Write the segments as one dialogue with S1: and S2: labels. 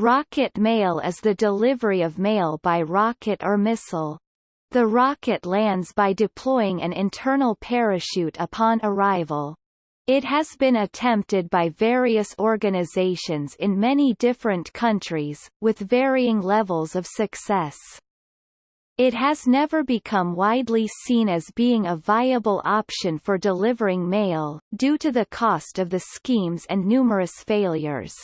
S1: Rocket mail is the delivery of mail by rocket or missile. The rocket lands by deploying an internal parachute upon arrival. It has been attempted by various organizations in many different countries, with varying levels of success. It has never become widely seen as being a viable option for delivering mail, due to the cost of the schemes and numerous failures.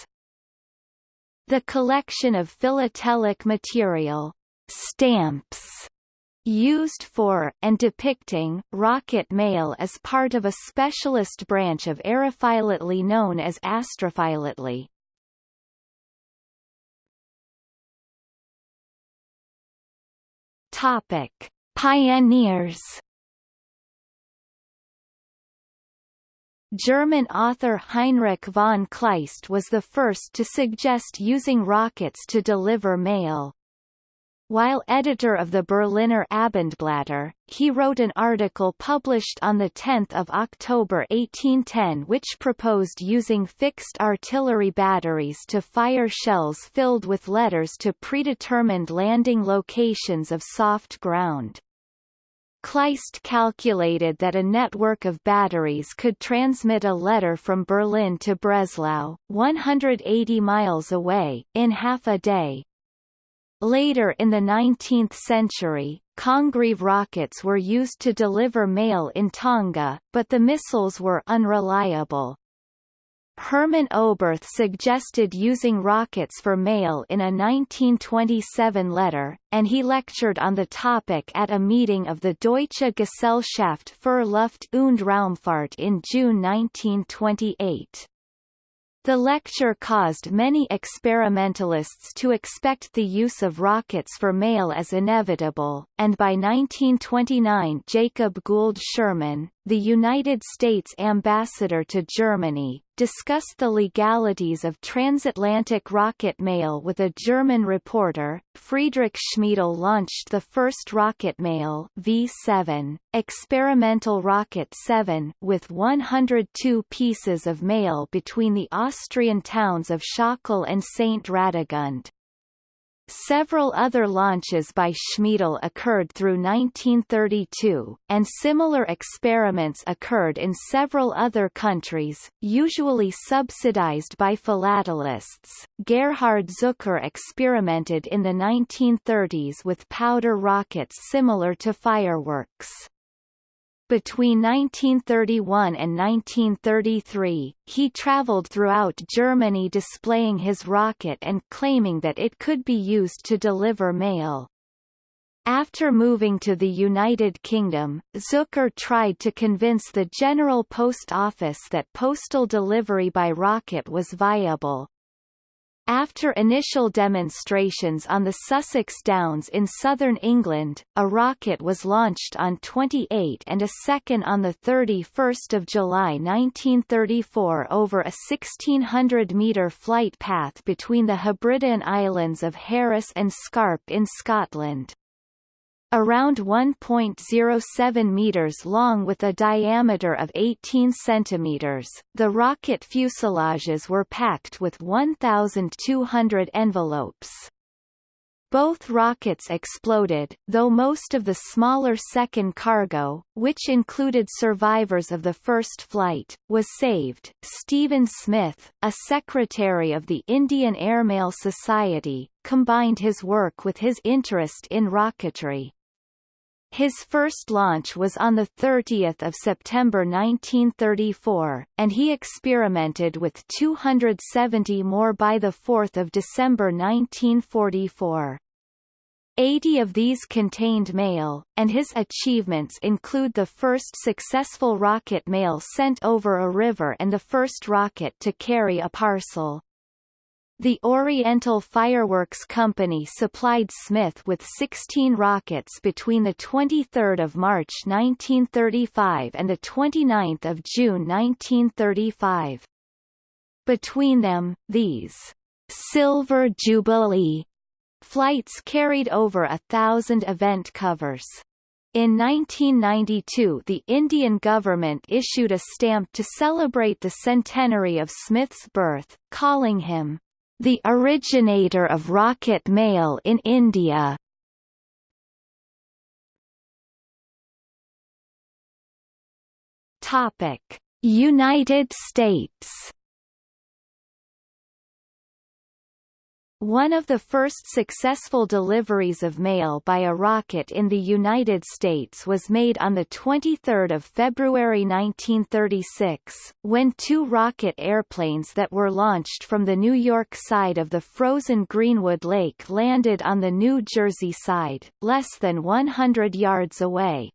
S1: The collection of philatelic material stamps used for, and depicting, rocket mail is part of a specialist branch of aerophilately known as astrophilately. Topic. Pioneers German author Heinrich von Kleist was the first to suggest using rockets to deliver mail. While editor of the Berliner Abendblatter, he wrote an article published on 10 October 1810 which proposed using fixed artillery batteries to fire shells filled with letters to predetermined landing locations of soft ground. Kleist calculated that a network of batteries could transmit a letter from Berlin to Breslau, 180 miles away, in half a day, Later in the 19th century, Congreve rockets were used to deliver mail in Tonga, but the missiles were unreliable. Hermann Oberth suggested using rockets for mail in a 1927 letter, and he lectured on the topic at a meeting of the Deutsche Gesellschaft für Luft- und Raumfahrt in June 1928. The lecture caused many experimentalists to expect the use of rockets for mail as inevitable, and by 1929 Jacob Gould Schurman, the United States ambassador to Germany, discussed the legalities of transatlantic rocket mail with a German reporter. Friedrich Schmiedel launched the first rocket mail V7, experimental rocket 7, with 102 pieces of mail between the Austrian towns of Schöckl and St. Radegund. Several other launches by Schmiedel occurred through 1932, and similar experiments occurred in several other countries, usually subsidized by philatelists. Gerhard Zucker experimented in the 1930s with powder rockets similar to fireworks. Between 1931 and 1933, he traveled throughout Germany displaying his rocket and claiming that it could be used to deliver mail. After moving to the United Kingdom, Zucker tried to convince the General Post Office that postal delivery by rocket was viable, after initial demonstrations on the Sussex Downs in southern England, a rocket was launched on 28 and a second on 31 July 1934 over a 1600-metre flight path between the Hebridean islands of Harris and Scarp in Scotland around 1.07 meters long with a diameter of 18 centimeters. The rocket fuselages were packed with 1,200 envelopes. Both rockets exploded, though most of the smaller second cargo, which included survivors of the first flight, was saved. Stephen Smith, a secretary of the Indian Airmail Society, combined his work with his interest in rocketry. His first launch was on 30 September 1934, and he experimented with 270 more by 4 December 1944. 80 of these contained mail, and his achievements include the first successful rocket mail sent over a river and the first rocket to carry a parcel. The Oriental Fireworks Company supplied Smith with 16 rockets between 23 March 1935 and 29 June 1935. Between them, these Silver Jubilee flights carried over a thousand event covers. In 1992 the Indian government issued a stamp to celebrate the centenary of Smith's birth, calling him the originator of rocket mail in India. Topic: United States One of the first successful deliveries of mail by a rocket in the United States was made on 23 February 1936, when two rocket airplanes that were launched from the New York side of the frozen Greenwood Lake landed on the New Jersey side, less than 100 yards away.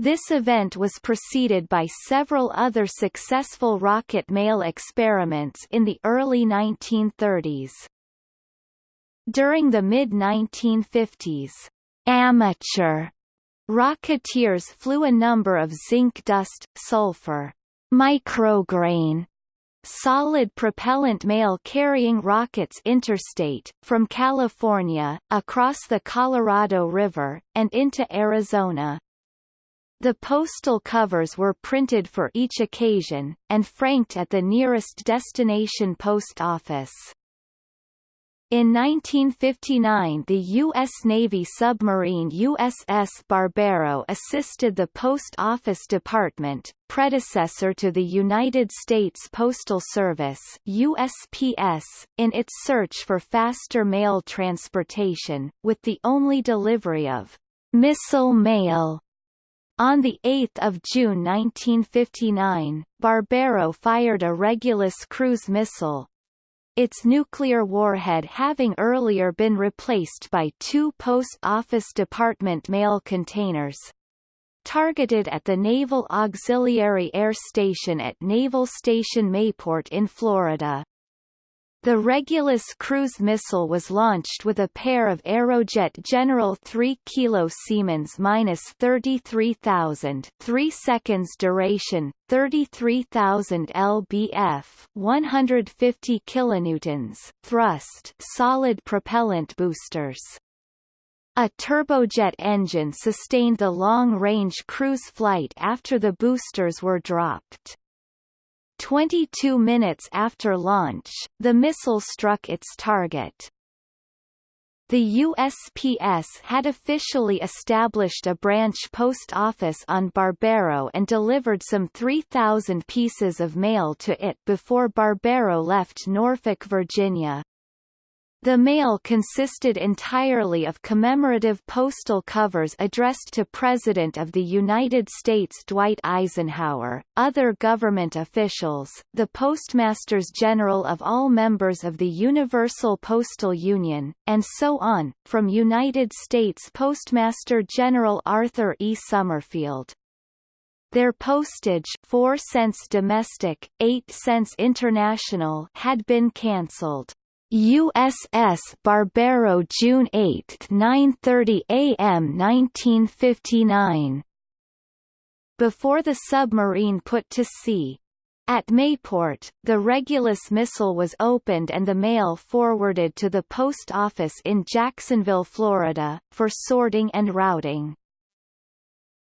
S1: This event was preceded by several other successful rocket mail experiments in the early 1930s. During the mid-1950s, amateur rocketeers flew a number of zinc dust, sulfur, micrograin, solid propellant mail carrying rockets interstate, from California, across the Colorado River, and into Arizona. The postal covers were printed for each occasion, and franked at the nearest destination post office. In 1959 the U.S. Navy submarine USS Barbero assisted the Post Office Department, predecessor to the United States Postal Service USPS, in its search for faster mail transportation, with the only delivery of missile mail on 8 June 1959, Barbero fired a Regulus cruise missile, its nuclear warhead having earlier been replaced by two Post Office Department mail containers. Targeted at the Naval Auxiliary Air Station at Naval Station Mayport in Florida. The Regulus cruise missile was launched with a pair of Aerojet General 3 kilo Siemens minus 33,000 3 seconds duration, 33,000 lbf 150 kilonewtons thrust solid propellant boosters. A turbojet engine sustained the long-range cruise flight after the boosters were dropped. 22 minutes after launch, the missile struck its target. The USPS had officially established a branch post office on Barbero and delivered some 3,000 pieces of mail to it before Barbero left Norfolk, Virginia. The mail consisted entirely of commemorative postal covers addressed to President of the United States Dwight Eisenhower, other government officials, the Postmasters General of all members of the Universal Postal Union, and so on, from United States Postmaster General Arthur E. Summerfield. Their postage 4 cents domestic, 8 cents international had been cancelled. USS Barbero June 8 9.30 a.m. 1959 Before the submarine put to sea, at Mayport, the Regulus missile was opened and the mail forwarded to the post office in Jacksonville, Florida, for sorting and routing.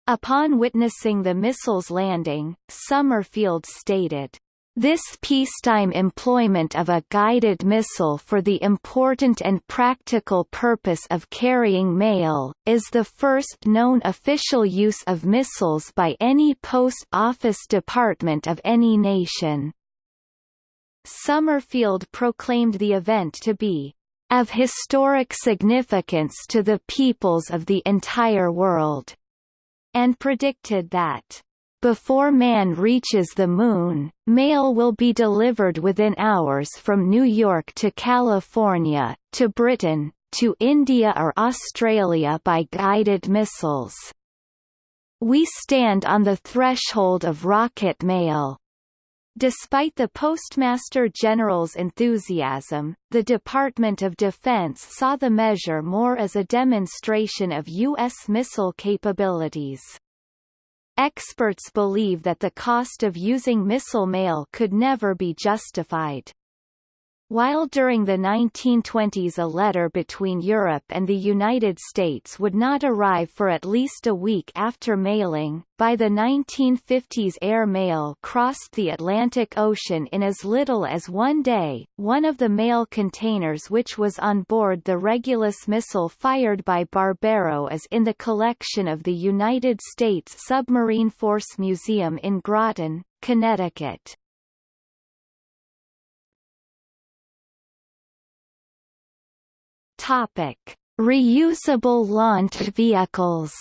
S1: Upon witnessing the missile's landing, Summerfield stated, this peacetime employment of a guided missile for the important and practical purpose of carrying mail, is the first known official use of missiles by any post office department of any nation. Summerfield proclaimed the event to be of historic significance to the peoples of the entire world, and predicted that before man reaches the Moon, mail will be delivered within hours from New York to California, to Britain, to India or Australia by guided missiles. We stand on the threshold of rocket mail. Despite the Postmaster General's enthusiasm, the Department of Defense saw the measure more as a demonstration of U.S. missile capabilities. Experts believe that the cost of using missile mail could never be justified. While during the 1920s a letter between Europe and the United States would not arrive for at least a week after mailing, by the 1950s air mail crossed the Atlantic Ocean in as little as one day. One of the mail containers which was on board the Regulus missile fired by Barbero is in the collection of the United States Submarine Force Museum in Groton, Connecticut. Topic: Reusable launch vehicles.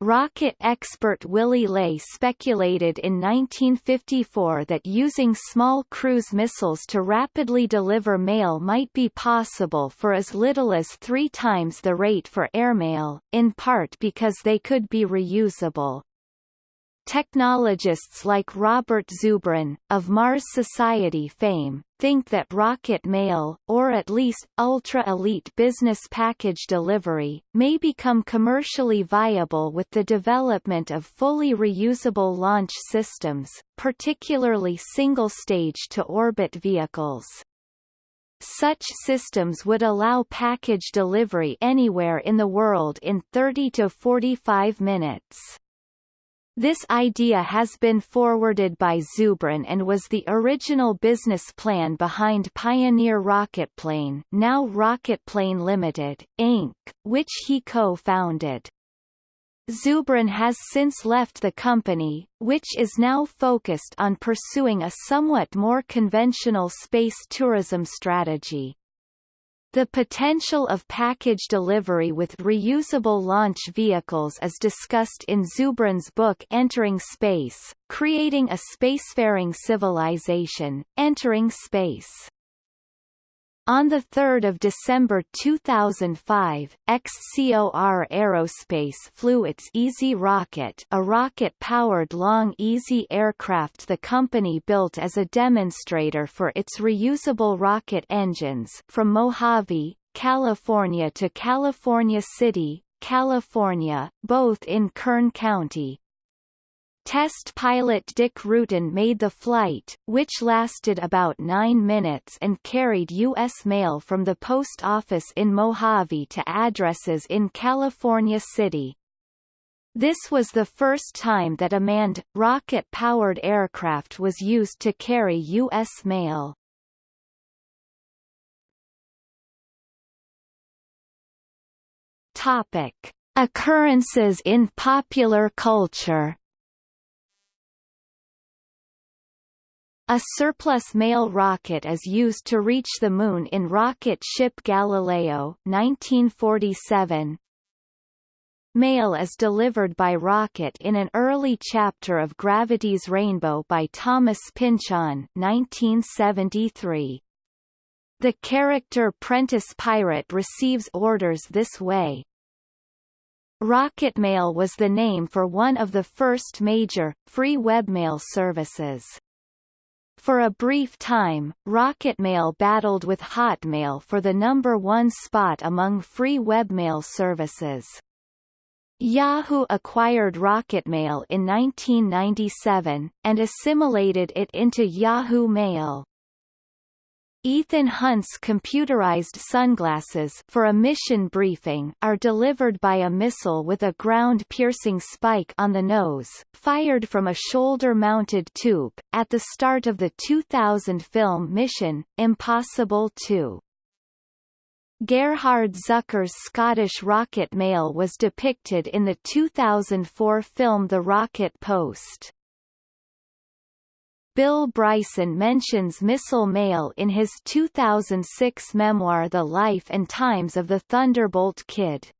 S1: Rocket expert Willy Ley speculated in 1954 that using small cruise missiles to rapidly deliver mail might be possible for as little as three times the rate for airmail, in part because they could be reusable. Technologists like Robert Zubrin, of Mars Society fame, think that rocket mail, or at least ultra-elite business package delivery, may become commercially viable with the development of fully reusable launch systems, particularly single-stage to orbit vehicles. Such systems would allow package delivery anywhere in the world in 30 to 45 minutes. This idea has been forwarded by Zubrin and was the original business plan behind Pioneer Rocketplane now Rocketplane Limited, Inc., which he co-founded. Zubrin has since left the company, which is now focused on pursuing a somewhat more conventional space tourism strategy. The potential of package delivery with reusable launch vehicles is discussed in Zubrin's book Entering Space, Creating a Spacefaring Civilization, Entering Space. On 3 December 2005, XCOR Aerospace flew its EZ-Rocket a rocket-powered Long-EZ aircraft the company built as a demonstrator for its reusable rocket engines from Mojave, California to California City, California, both in Kern County, Test pilot Dick Rutan made the flight, which lasted about nine minutes and carried U.S. mail from the post office in Mojave to addresses in California City. This was the first time that a manned, rocket-powered aircraft was used to carry U.S. mail. Topic. Occurrences in popular culture A surplus mail rocket is used to reach the Moon in rocket ship Galileo 1947. Mail is delivered by rocket in an early chapter of Gravity's Rainbow by Thomas Pynchon 1973. The character Prentice Pirate receives orders this way. Rocket Mail was the name for one of the first major, free webmail services. For a brief time, Rocketmail battled with Hotmail for the number one spot among free webmail services. Yahoo acquired Rocketmail in 1997, and assimilated it into Yahoo Mail. Ethan Hunt's computerized sunglasses for a mission briefing are delivered by a missile with a ground-piercing spike on the nose, fired from a shoulder-mounted tube, at the start of the 2000 film Mission, Impossible 2. Gerhard Zucker's Scottish rocket mail was depicted in the 2004 film The Rocket Post. Bill Bryson mentions missile mail in his 2006 memoir The Life and Times of the Thunderbolt Kid.